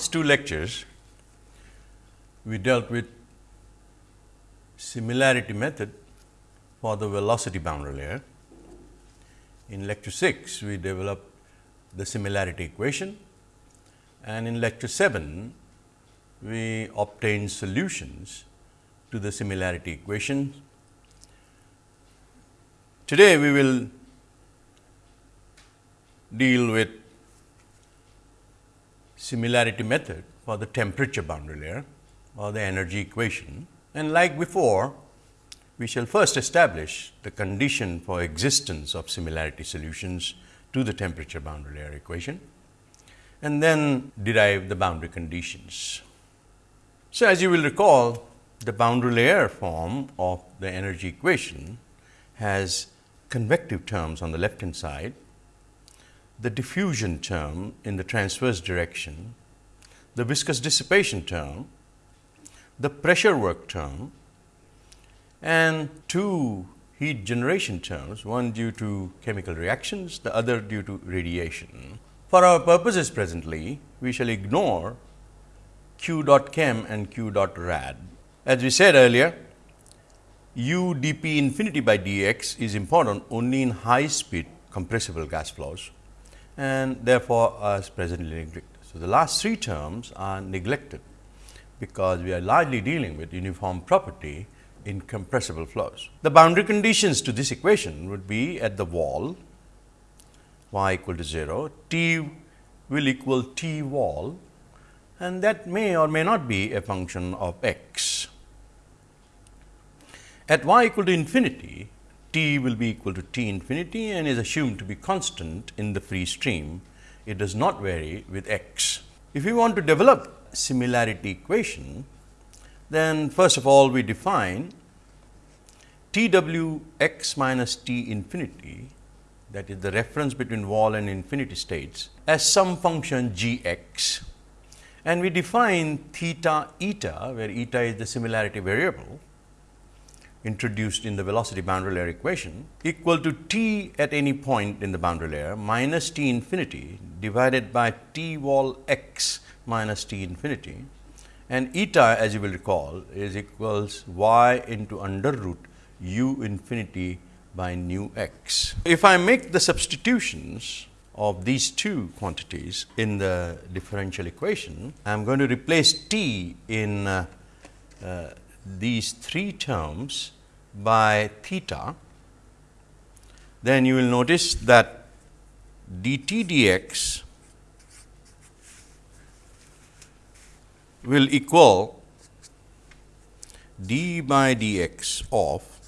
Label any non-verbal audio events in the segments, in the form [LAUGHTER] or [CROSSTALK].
last two lectures, we dealt with similarity method for the velocity boundary layer. In lecture 6, we developed the similarity equation and in lecture 7, we obtained solutions to the similarity equation. Today, we will deal with similarity method for the temperature boundary layer or the energy equation. And like before, we shall first establish the condition for existence of similarity solutions to the temperature boundary layer equation and then derive the boundary conditions. So, as you will recall the boundary layer form of the energy equation has convective terms on the left hand side, the diffusion term in the transverse direction, the viscous dissipation term, the pressure work term and two heat generation terms, one due to chemical reactions, the other due to radiation. For our purposes presently, we shall ignore q dot chem and q dot rad. As we said earlier, u dp infinity by dx is important only in high speed compressible gas flows and therefore, as presently neglected. So, the last three terms are neglected, because we are largely dealing with uniform property in compressible flows. The boundary conditions to this equation would be at the wall y equal to 0, t will equal t wall and that may or may not be a function of x. At y equal to infinity, t will be equal to t infinity and is assumed to be constant in the free stream. It does not vary with x. If we want to develop similarity equation, then first of all we define T w x minus t infinity that is the reference between wall and infinity states as some function g x and we define theta eta where eta is the similarity variable introduced in the velocity boundary layer equation equal to t at any point in the boundary layer minus t infinity divided by t wall x minus t infinity and eta as you will recall is equals y into under root u infinity by nu x. If I make the substitutions of these two quantities in the differential equation, I am going to replace t in uh, uh, these three terms by theta, then you will notice that dt dx will equal d by dx of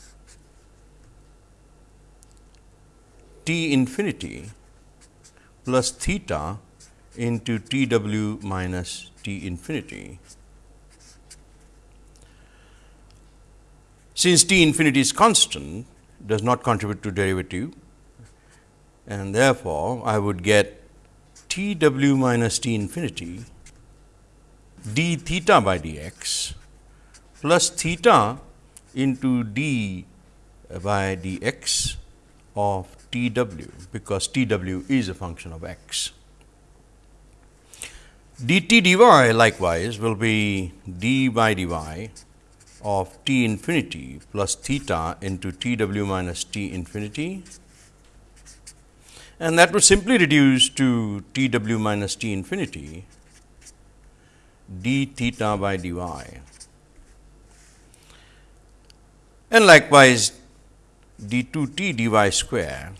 t infinity plus theta into t w minus t infinity. Since t infinity is constant, does not contribute to derivative and therefore, I would get t w minus t infinity d theta by dx plus theta into d uh, by dx of t w, because t w is a function of x. dt dy likewise will be d by dy of t infinity plus theta into t w minus t infinity and that would simply reduce to t w minus t infinity d theta by dy. And likewise, d 2 t dy square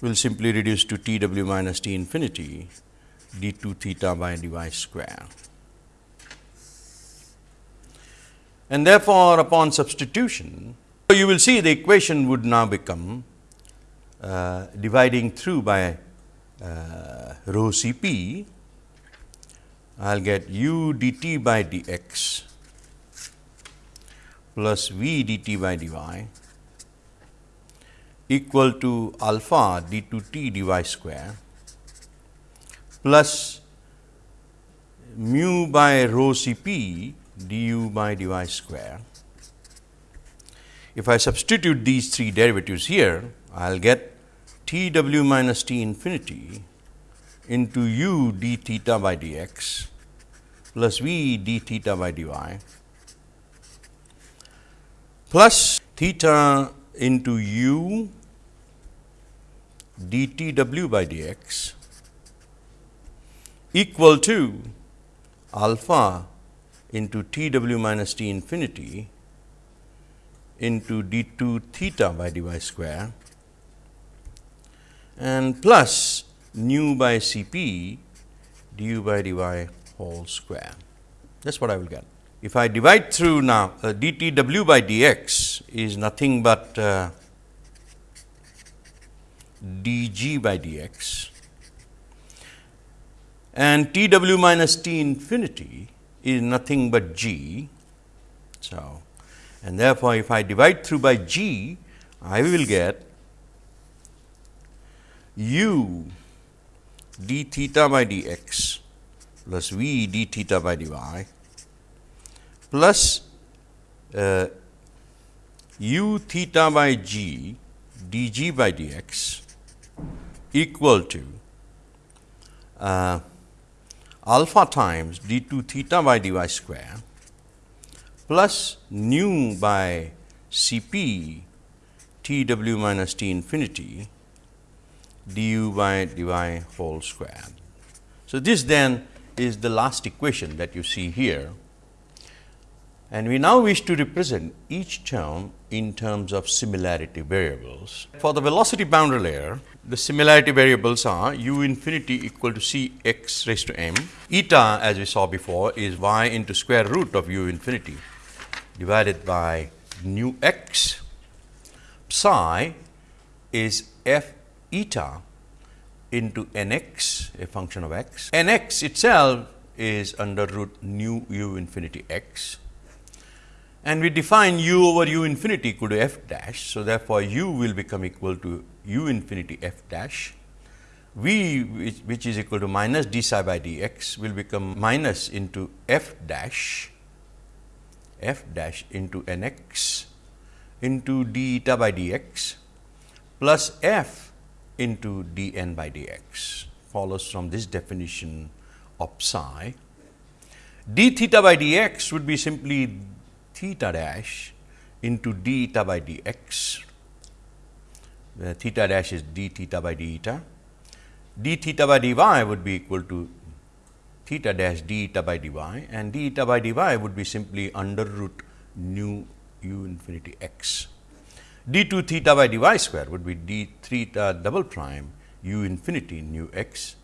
will simply reduce to t w minus t infinity d 2 theta by dy square. And therefore, upon substitution, you will see the equation would now become uh, dividing through by uh, rho C p I will get u dt by dx plus v dt by dy equal to alpha d 2 t dy square plus mu by rho C p du by dy square. If I substitute these three derivatives here, I will get t w minus t infinity into u d theta by dx plus v d theta by dy plus theta into u dt by dx equal to alpha into t w minus t infinity into d 2 theta by dy square and plus nu by C p du by dy whole square. That is what I will get. If I divide through now uh, d t w by d x is nothing but uh, d g by d x and t w minus t infinity is nothing but g. So, and therefore, if I divide through by g, I will get u d theta by d x plus v d theta by dy plus uh, u theta by g d g by d x equal to uh, alpha times d 2 theta by dy square plus nu by C p t w minus t infinity du by dy whole square. So, this then is the last equation that you see here and we now wish to represent each term in terms of similarity variables. For the velocity boundary layer, the similarity variables are u infinity equal to c x raised to m, eta as we saw before is y into square root of u infinity divided by nu x, psi is f eta into n x a function of x, n x itself is under root nu u infinity x and we define u over u infinity equal to f dash. So, therefore, u will become equal to u infinity f dash v which, which is equal to minus d psi by d x will become minus into f dash f dash into n x into d eta by d x plus f into d n by d x follows from this definition of psi. d theta by d x would be simply theta dash into d eta by dx, where theta dash is d theta by d eta. d theta by dy would be equal to theta dash d eta by dy and d eta by dy would be simply under root nu u infinity x. d 2 theta by dy square would be d theta double prime u infinity nu x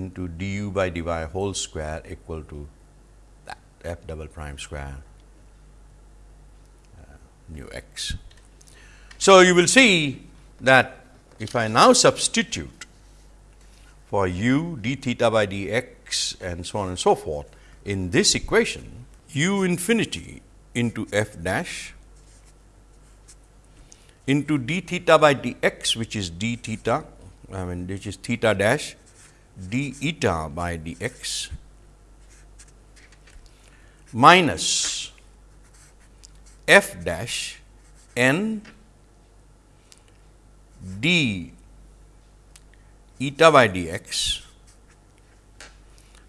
into du by dy whole square equal to that f double prime square nu x. So, you will see that if I now substitute for u d theta by d x and so on and so forth in this equation, u infinity into f dash into d theta by d x which is d theta I mean which is theta dash d eta by d x minus f dash n d eta by dx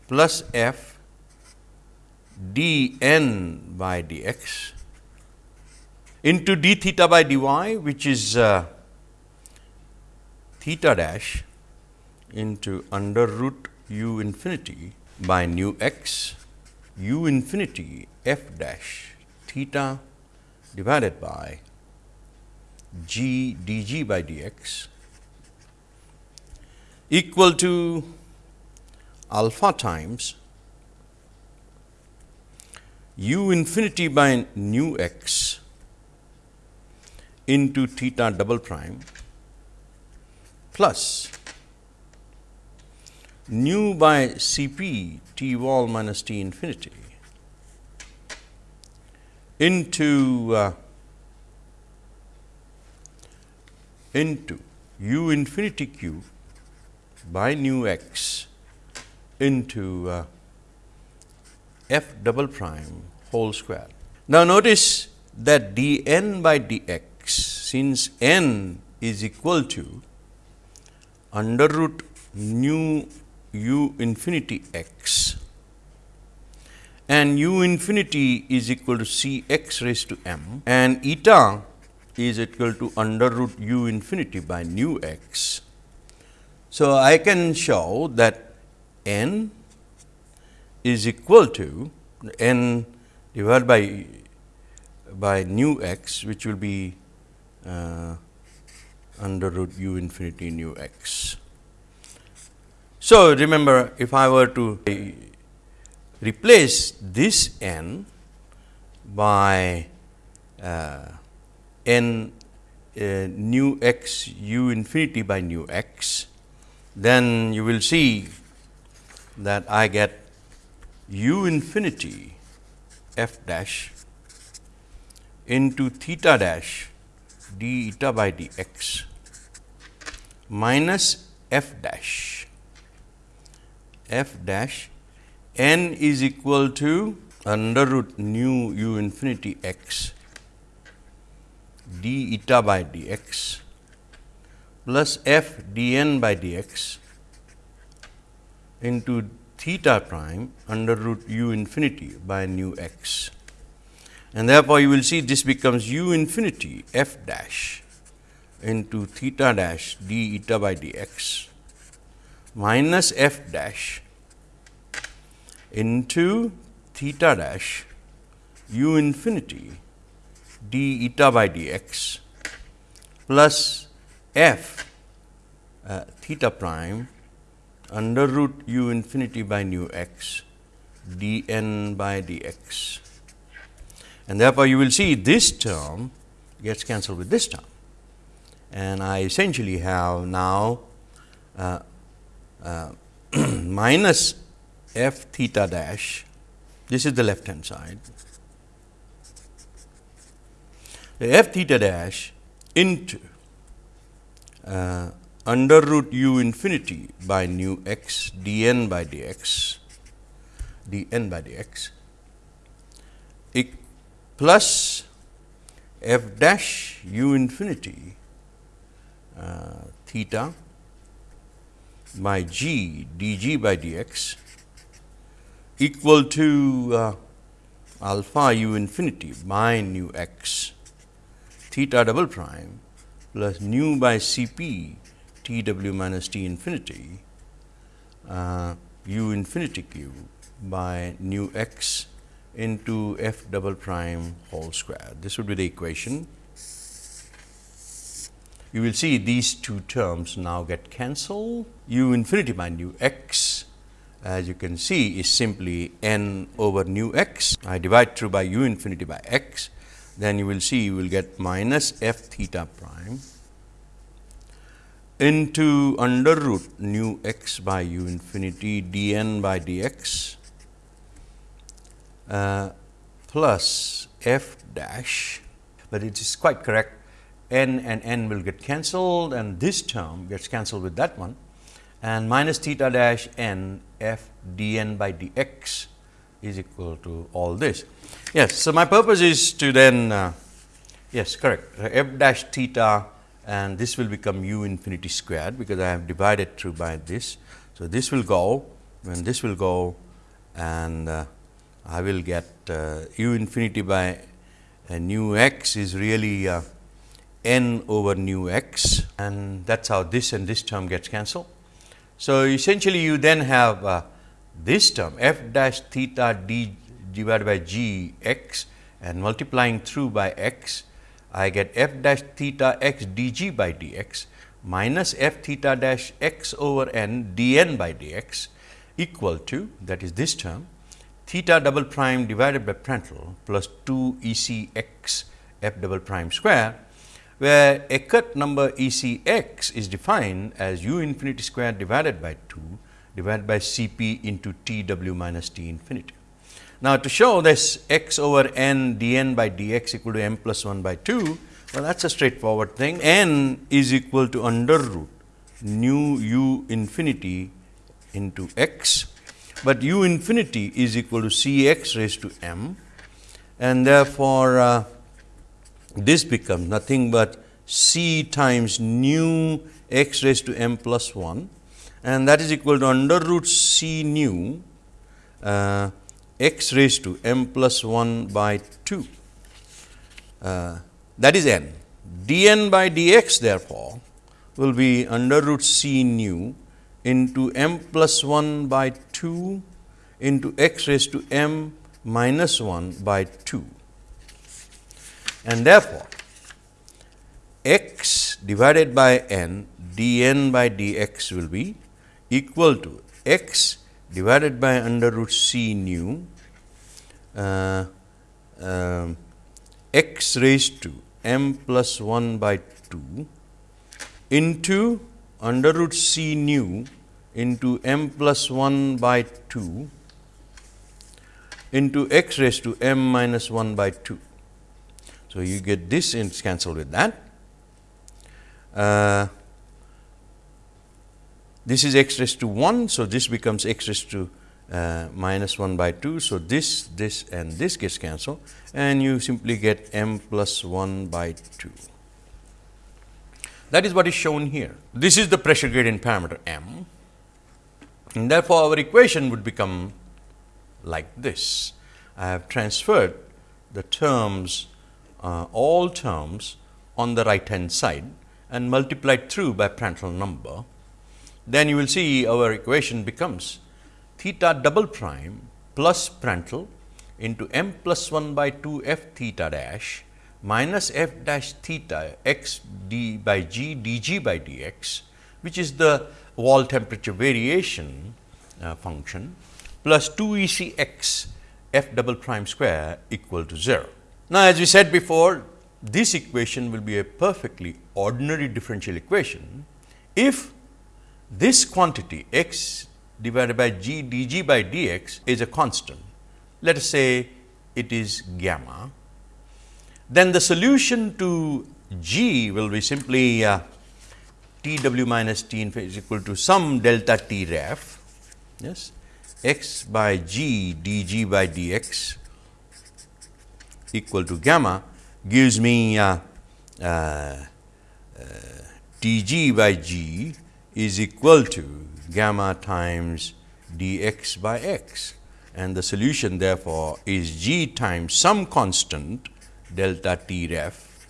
plus f d n by dx into d theta by dy which is uh, theta dash into under root u infinity by nu x u infinity f dash theta divided by g dg by dx equal to alpha times u infinity by nu x into theta double prime plus nu by C p t wall minus t infinity into uh, into u infinity q by nu x into uh, f double prime whole square. Now, notice that d n by d x since n is equal to under root nu u infinity x and u infinity is equal to C x raised to m and eta is equal to under root u infinity by nu x. So, I can show that n is equal to n divided by by nu x which will be uh, under root u infinity nu x. So, remember if I were to replace this n by uh, n uh, nu x u infinity by nu x, then you will see that I get u infinity f dash into theta dash d eta by dx minus f dash. F dash n is equal to under root nu u infinity x d eta by dx plus f d n by dx into theta prime under root u infinity by nu x. And therefore, you will see this becomes u infinity f dash into theta dash d eta by dx minus f dash into theta dash u infinity d eta by dx plus f uh, theta prime under root u infinity by nu x d n by dx. And therefore, you will see this term gets cancelled with this term. And I essentially have now uh, uh, [CLEARS THROAT] minus f theta dash this is the left hand side. The f theta dash into uh, under root u infinity by nu x d n by d x d n by d x plus f dash u infinity uh, theta by g d g by d x equal to uh, alpha u infinity by nu x theta double prime plus nu by Cp T w minus t infinity uh, u infinity cube by nu x into f double prime whole square. This would be the equation. You will see these two terms now get cancelled. u infinity by nu x as you can see is simply n over nu x. I divide through by u infinity by x, then you will see you will get minus f theta prime into under root nu x by u infinity d n by d x uh, plus f dash, but it is quite correct. n and n will get cancelled and this term gets cancelled with that one and minus theta dash n f d n by d x is equal to all this. Yes. So, my purpose is to then uh, yes correct f dash theta and this will become u infinity squared because I have divided through by this. So, this will go when this will go and uh, I will get uh, u infinity by uh, nu x is really uh, n over nu x and that is how this and this term gets cancelled. So, essentially you then have uh, this term f dash theta d divided by g x and multiplying through by x I get f dash theta x d g by d x minus f theta dash x over n d n by d x equal to that is this term theta double prime divided by Prandtl plus 2 E c x f double prime square, where Eckert number E c x is defined as u infinity square divided by 2 divided by C p into T w minus T infinity. Now, to show this x over n d n by d x equal to m plus 1 by 2, well that is a straightforward thing. n is equal to under root nu u infinity into x but u infinity is equal to C x raised to m and therefore, uh, this becomes nothing but C times nu x raised to m plus 1 and that is equal to under root C nu uh, x raised to m plus 1 by 2 uh, that is n. d n by d x therefore, will be under root c nu into m plus 1 by 2 into x raised to m minus 1 by 2. And therefore, x divided by n d n by d x will be equal to x divided by under root c nu uh, uh, x raised to m plus 1 by 2 into under root c nu into m plus 1 by 2 into x raised to m minus 1 by 2. So, you get this and cancel with that. Uh, this is x raised to 1. So, this becomes x raised to uh, minus 1 by 2. So, this, this and this gets cancelled and you simply get m plus 1 by 2. That is what is shown here. This is the pressure gradient parameter m and therefore, our equation would become like this. I have transferred the terms uh, all terms on the right hand side and multiplied through by Prandtl number. Then you will see our equation becomes theta double prime plus Prandtl into m plus 1 by 2 f theta dash minus f dash theta x d by g d g by d x, which is the wall temperature variation uh, function plus 2 E c x f double prime square equal to 0. Now, as we said before, this equation will be a perfectly ordinary differential equation if this quantity x divided by g d g by d x is a constant. Let us say it is gamma. Then the solution to g will be simply uh, T w minus T infinity is equal to some delta T ref yes x by g d g by d x equal to gamma gives me uh, uh, uh, d g by g is equal to gamma times d x by x and the solution therefore, is g times some constant delta T ref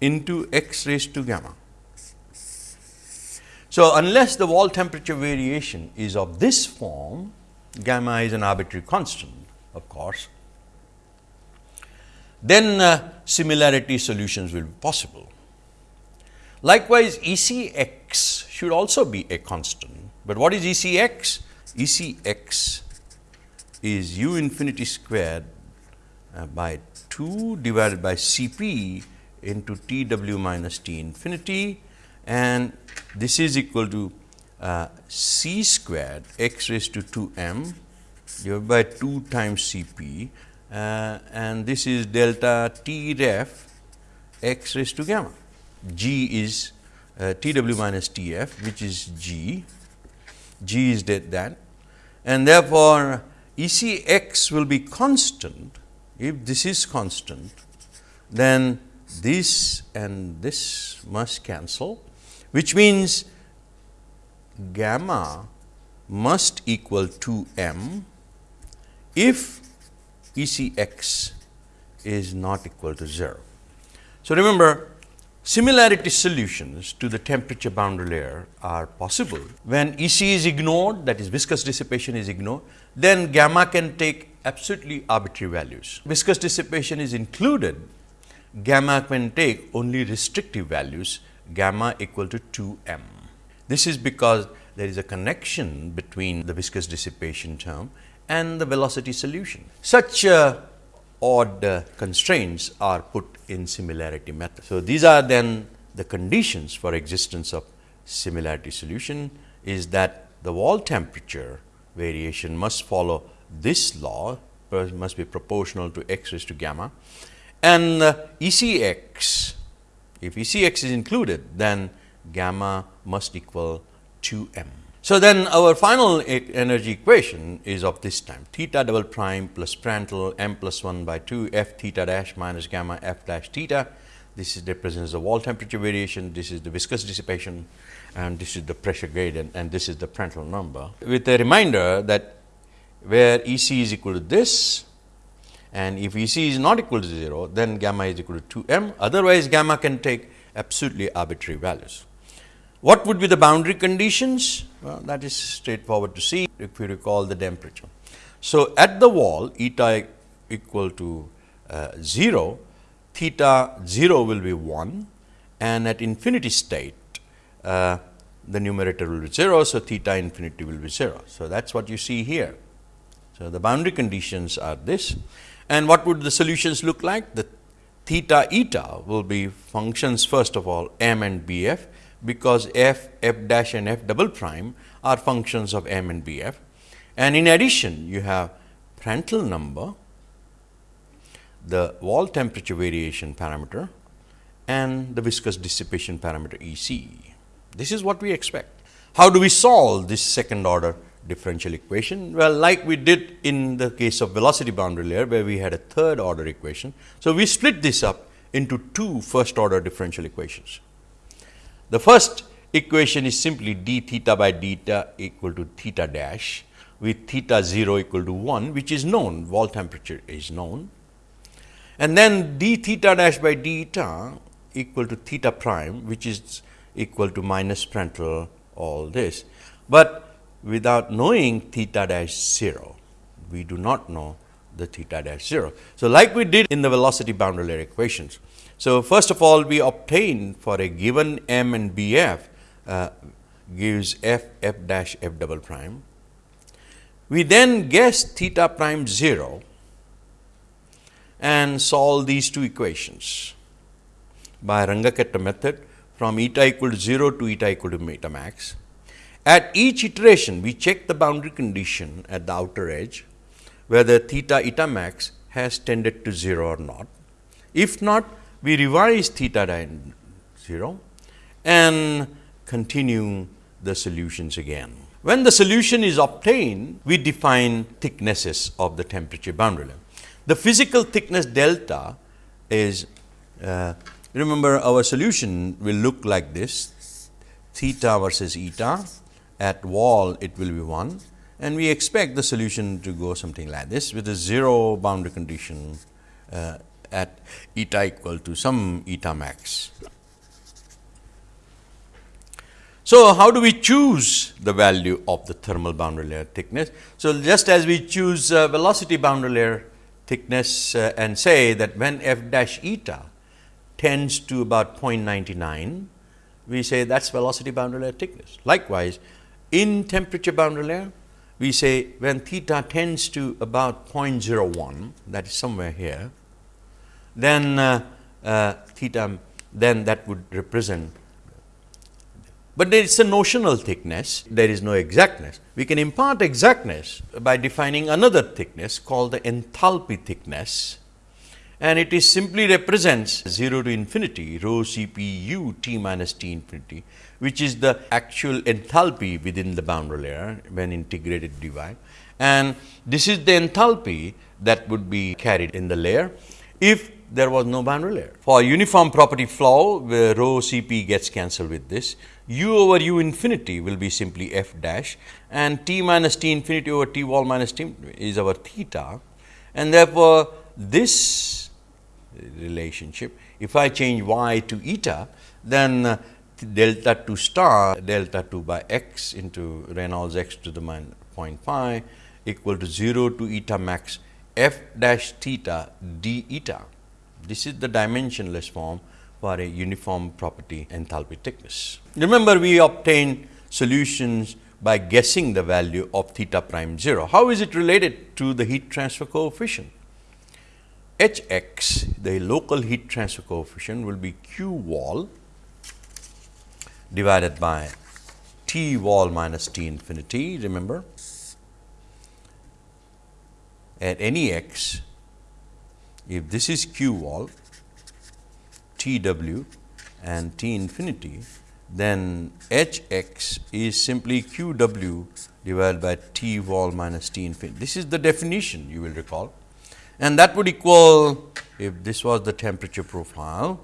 into x raised to gamma. So, unless the wall temperature variation is of this form, gamma is an arbitrary constant of course, then uh, similarity solutions will be possible. Likewise, E c x should also be a constant, but what is E c x? E c x is u infinity squared uh, by 2 divided by C p into T w minus T infinity and this is equal to uh, c squared x raised to 2 m divided by 2 times C p uh, and this is delta T ref x raised to gamma. G is uh, T w minus T f which is G, G is that and therefore, E c x will be constant. If this is constant then this and this must cancel which means gamma must equal to m if E c x is not equal to 0. So, remember similarity solutions to the temperature boundary layer are possible when E c is ignored that is viscous dissipation is ignored then gamma can take absolutely arbitrary values. Viscous dissipation is included gamma can take only restrictive values gamma equal to 2 m. This is because there is a connection between the viscous dissipation term and the velocity solution. Such uh, odd uh, constraints are put in similarity method. So, these are then the conditions for existence of similarity solution is that the wall temperature variation must follow this law must be proportional to x raised to gamma and uh, E c x if E c x is included, then gamma must equal 2 m. So, then our final energy equation is of this time theta double prime plus Prandtl m plus 1 by 2 f theta dash minus gamma f dash theta. This is represents the wall temperature variation, this is the viscous dissipation and this is the pressure gradient and this is the Prandtl number. With a reminder that where E c is equal to this and if E c is not equal to 0, then gamma is equal to 2 m, otherwise gamma can take absolutely arbitrary values. What would be the boundary conditions? Well, that is straightforward to see if you recall the temperature. So, at the wall eta equal to uh, 0, theta 0 will be 1 and at infinity state uh, the numerator will be 0. So, theta infinity will be 0. So, that is what you see here. So, the boundary conditions are this and what would the solutions look like? The theta eta will be functions first of all m and b f, because f, f dash and f double prime are functions of m and b f. And in addition, you have Prandtl number, the wall temperature variation parameter and the viscous dissipation parameter E c. This is what we expect. How do we solve this second order differential equation? Well, like we did in the case of velocity boundary layer, where we had a third order equation. So, we split this up into two first order differential equations. The first equation is simply d theta by theta equal to theta dash with theta 0 equal to 1, which is known, wall temperature is known. And then d theta dash by theta equal to theta prime, which is equal to minus Prandtl all this. But without knowing theta dash 0. We do not know the theta dash 0. So, like we did in the velocity boundary layer equations. So, first of all we obtain for a given m and b f uh, gives f f dash f double prime. We then guess theta prime 0 and solve these two equations by Runge-Kutta method from eta equal to 0 to eta equal to eta max. At each iteration, we check the boundary condition at the outer edge, whether theta eta max has tended to 0 or not. If not, we revise theta down 0 and continue the solutions again. When the solution is obtained, we define thicknesses of the temperature boundary layer. The physical thickness delta is, uh, remember our solution will look like this, theta versus eta at wall it will be 1 and we expect the solution to go something like this with a 0 boundary condition uh, at eta equal to some eta max. So, how do we choose the value of the thermal boundary layer thickness? So, just as we choose uh, velocity boundary layer thickness uh, and say that when f dash eta tends to about 0.99, we say that is velocity boundary layer thickness. Likewise, in temperature boundary layer, we say when theta tends to about 0.01 that is somewhere here, then uh, uh, theta then that would represent, but there is a notional thickness, there is no exactness. We can impart exactness by defining another thickness called the enthalpy thickness and it is simply represents 0 to infinity rho C p u t minus t infinity which is the actual enthalpy within the boundary layer when integrated dy. And this is the enthalpy that would be carried in the layer if there was no boundary layer. For uniform property flow where rho C p gets cancelled with this, u over u infinity will be simply f dash and t minus t infinity over t wall minus t is our theta and therefore, this relationship if I change y to eta then uh, delta 2 star delta 2 by x into Reynolds x to the minus 0.5 equal to 0 to eta max f dash theta d eta. This is the dimensionless form for a uniform property enthalpy thickness. Remember we obtain solutions by guessing the value of theta prime 0. How is it related to the heat transfer coefficient? H x the local heat transfer coefficient will be q wall divided by T wall minus T infinity remember at any x if this is Q wall T w and T infinity then H x is simply Q w divided by T wall minus T infinity. This is the definition you will recall and that would equal if this was the temperature profile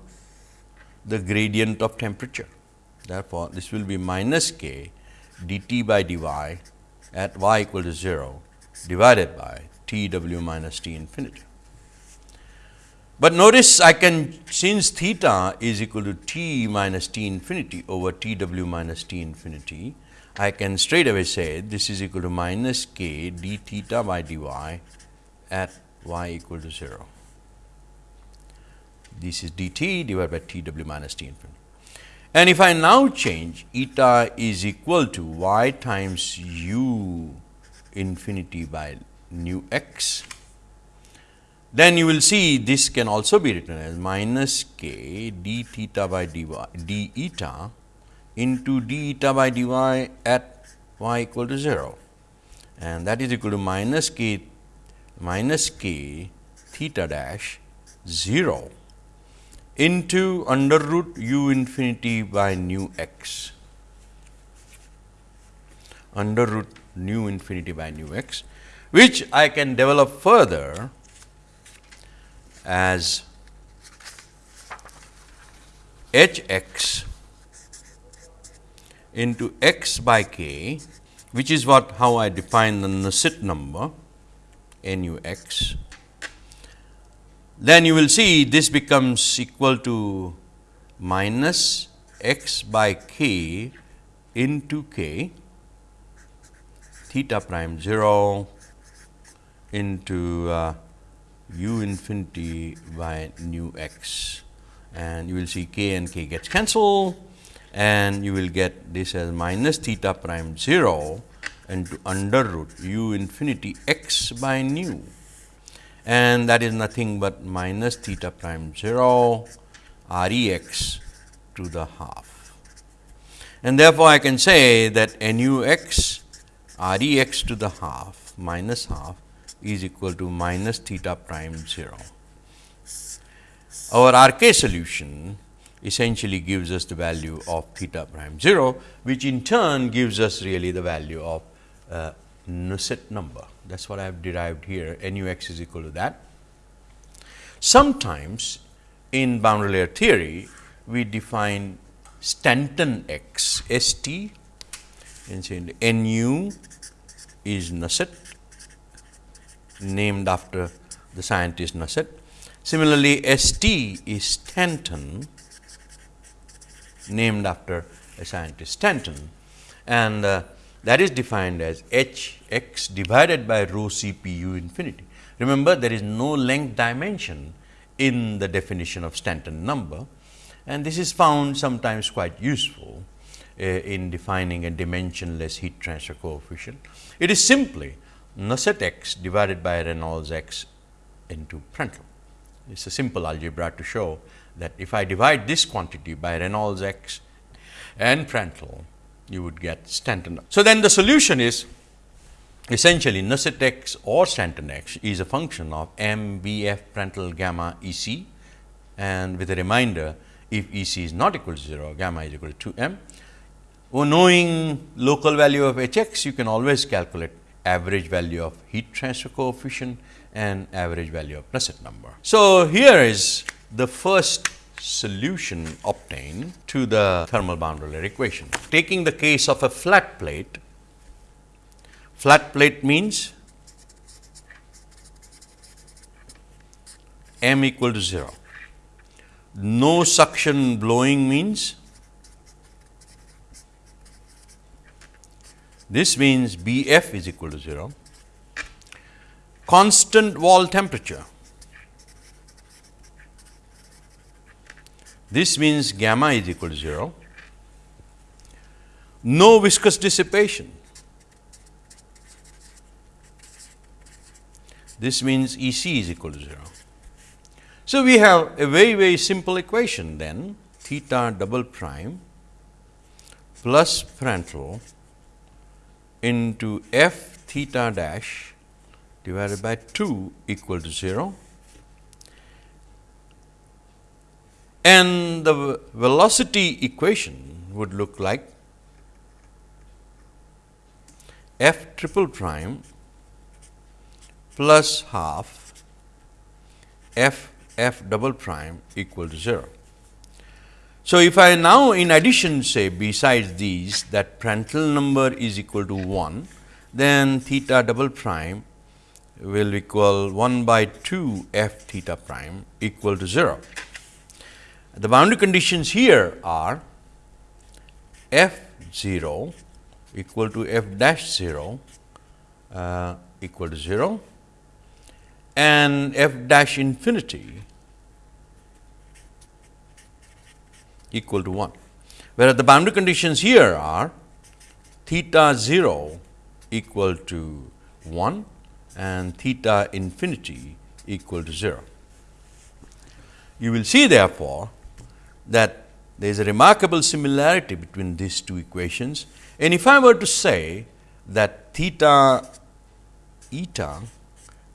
the gradient of temperature. Therefore, this will be minus k dt by dy at y equal to 0 divided by t w minus t infinity. But notice I can since theta is equal to t minus t infinity over t w minus t infinity, I can straight away say this is equal to minus k d theta by dy at y equal to 0. This is dt divided by t w minus t infinity. And if I now change eta is equal to y times u infinity by nu x then you will see this can also be written as minus k d theta by d eta into d eta by dy at y equal to 0 and that is equal to minus k minus k theta dash 0 into under root u infinity by nu x. Under root nu infinity by nu x which I can develop further as h x into x by k which is what how I define the Nusselt number nu x. Then you will see this becomes equal to minus x by k into k theta prime 0 into uh, u infinity by nu x. And you will see k and k gets cancelled. And you will get this as minus theta prime 0 into under root u infinity x by nu. And that is nothing but minus theta prime 0 r e x to the half. And therefore, I can say that n u x r e x to the half minus half is equal to minus theta prime 0. Our R k solution essentially gives us the value of theta prime 0, which in turn gives us really the value of uh, Nusselt number. That is what I have derived here n u x is equal to that. Sometimes in boundary layer theory, we define Stanton x S T and say n u is Nusselt named after the scientist Nusselt. Similarly, ST is Stanton named after a scientist Stanton and uh, that is defined as h x divided by rho c p u infinity. Remember there is no length dimension in the definition of Stanton number and this is found sometimes quite useful uh, in defining a dimensionless heat transfer coefficient. It is simply Nusselt x divided by Reynolds x into Prandtl. It is a simple algebra to show that if I divide this quantity by Reynolds x and Prandtl, you would get Stanton. So, then the solution is essentially Nusselt x or Stanton x is a function of m b f Prandtl gamma E c and with a reminder if E c is not equal to 0 gamma is equal to 2 m. Well, knowing local value of h x you can always calculate average value of heat transfer coefficient and average value of Nusselt number. So, here is the first solution obtained to the thermal boundary layer equation. Taking the case of a flat plate, flat plate means m equal to 0. No suction blowing means This means B f is equal to 0. Constant wall temperature. This means gamma is equal to 0. No viscous dissipation. This means E c is equal to 0. So, we have a very very simple equation then theta double prime plus Prandtl into f theta dash divided by 2 equal to 0 and the velocity equation would look like f triple prime plus half f f double prime equal to 0. So, if I now in addition say besides these that Prandtl number is equal to 1, then theta double prime will equal 1 by 2 f theta prime equal to 0. The boundary conditions here are f 0 equal to f dash 0 uh, equal to 0 and f dash infinity equal to 1, whereas the boundary conditions here are theta 0 equal to 1 and theta infinity equal to 0. You will see therefore, that there is a remarkable similarity between these two equations. And if I were to say that theta eta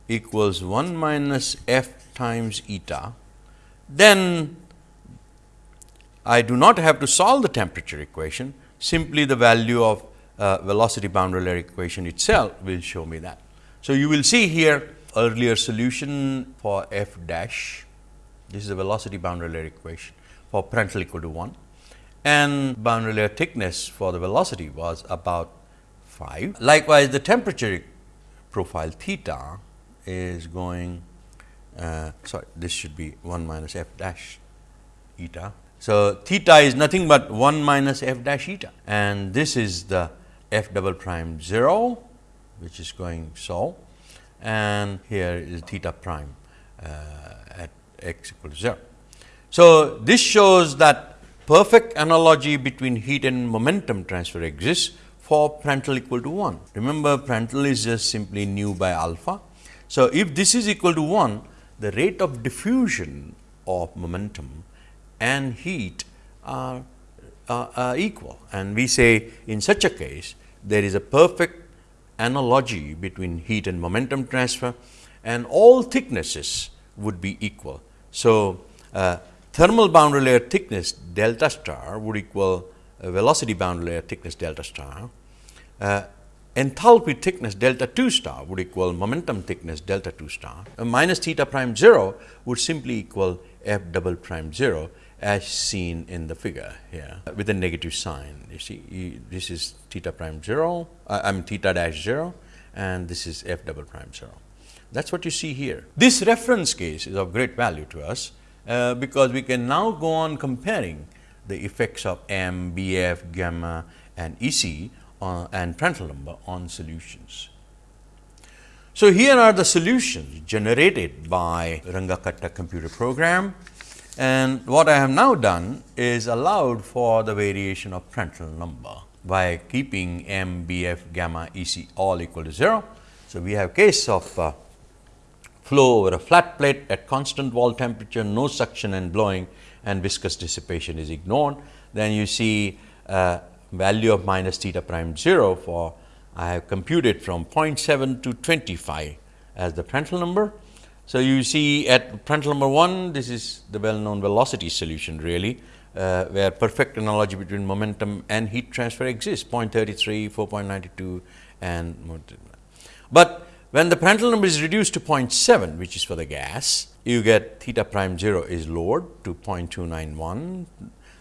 equals 1 minus f times eta, then I do not have to solve the temperature equation, simply the value of uh, velocity boundary layer equation itself will show me that. So, you will see here earlier solution for f dash, this is the velocity boundary layer equation for Prandtl equal to 1 and boundary layer thickness for the velocity was about 5. Likewise, the temperature profile theta is going uh, sorry this should be 1 minus f dash eta. So, theta is nothing but 1 minus f dash eta and this is the f double prime 0 which is going so and here is theta prime uh, at x equal to 0. So, this shows that perfect analogy between heat and momentum transfer exists for Prandtl equal to 1. Remember Prandtl is just simply nu by alpha. So, if this is equal to 1, the rate of diffusion of momentum and heat are, uh, equal and we say in such a case there is a perfect analogy between heat and momentum transfer and all thicknesses would be equal. So, uh, thermal boundary layer thickness delta star would equal velocity boundary layer thickness delta star. Uh, enthalpy thickness delta 2 star would equal momentum thickness delta 2 star. Uh, minus theta prime 0 would simply equal f double prime 0 as seen in the figure here with a negative sign. You see, this is theta prime 0, uh, I mean theta dash 0 and this is f double prime 0. That is what you see here. This reference case is of great value to us, uh, because we can now go on comparing the effects of M, BF, gamma and EC uh, and Prandtl number on solutions. So, here are the solutions generated by Runge-Kutta computer program and what I have now done is allowed for the variation of Prandtl number by keeping m, b, f, gamma, e, c all equal to 0. So, we have case of uh, flow over a flat plate at constant wall temperature, no suction and blowing and viscous dissipation is ignored. Then you see uh, value of minus theta prime 0 for I have computed from 0.7 to 25 as the Prandtl number so, you see at Prandtl number 1, this is the well known velocity solution really, uh, where perfect analogy between momentum and heat transfer exists 0.33, 4.92 and more. but when the Prandtl number is reduced to 0.7 which is for the gas, you get theta prime 0 is lowered to 0.291,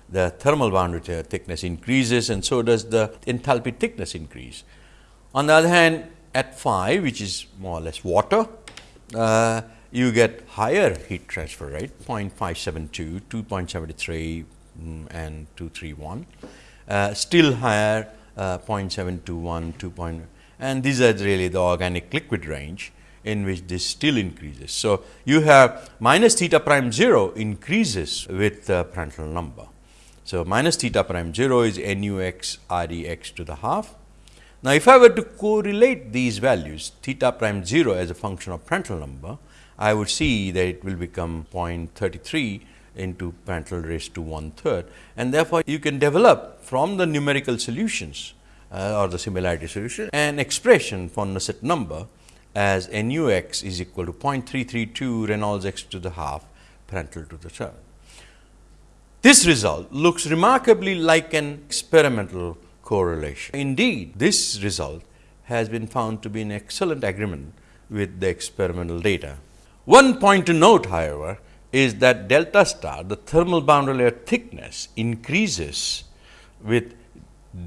the thermal boundary thickness increases and so does the enthalpy thickness increase. On the other hand, at 5 which is more or less water, uh, you get higher heat transfer rate 0.572, 2.73 mm, and 231, uh, still higher uh, 0.721, 2. Point, and these are really the organic liquid range in which this still increases. So, you have minus theta prime 0 increases with the Prandtl number. So, minus theta prime 0 is nu x r e x to the half. Now, if I were to correlate these values theta prime 0 as a function of Prandtl number, I would see that it will become 0.33 into Prandtl raised to one third and therefore, you can develop from the numerical solutions uh, or the similarity solution an expression for Nusselt number as nu x is equal to 0.332 Reynolds x to the half Prandtl to the third. This result looks remarkably like an experimental correlation. Indeed, this result has been found to be in excellent agreement with the experimental data. One point to note however, is that delta star the thermal boundary layer thickness increases with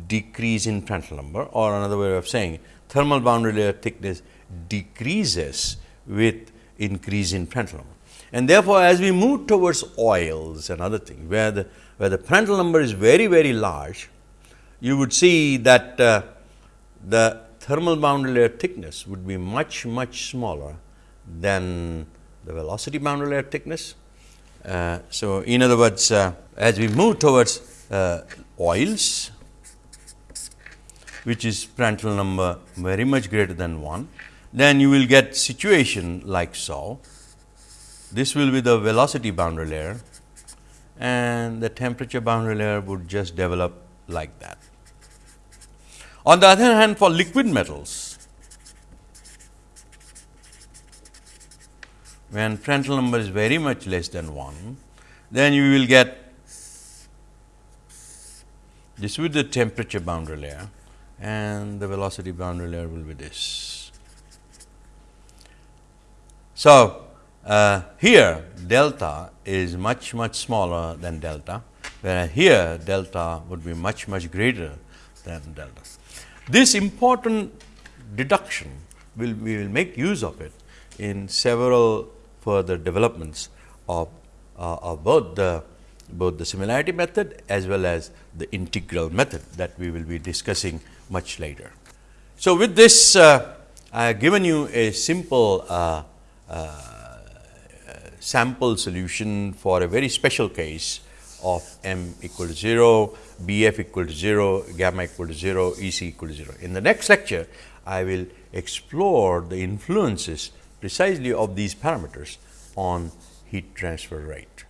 decrease in Prandtl number or another way of saying thermal boundary layer thickness decreases with increase in Prandtl number. And therefore, as we move towards oils and other things, where the where the Prandtl number is very very large, you would see that uh, the thermal boundary layer thickness would be much much smaller than the velocity boundary layer thickness. Uh, so, in other words, uh, as we move towards uh, oils, which is Prandtl number very much greater than 1, then you will get situation like so. This will be the velocity boundary layer and the temperature boundary layer would just develop like that. On the other hand, for liquid metals, when Prandtl number is very much less than 1, then you will get this with the temperature boundary layer and the velocity boundary layer will be this. So, uh, here delta is much much smaller than delta, whereas here delta would be much much greater than delta. This important deduction will we will make use of it in several further developments of, uh, of both the both the similarity method as well as the integral method that we will be discussing much later. So, with this uh, I have given you a simple uh, uh, sample solution for a very special case of m equal to 0, b f equal to 0, gamma equal to 0, E c equal to 0. In the next lecture, I will explore the influences precisely of these parameters on heat transfer rate.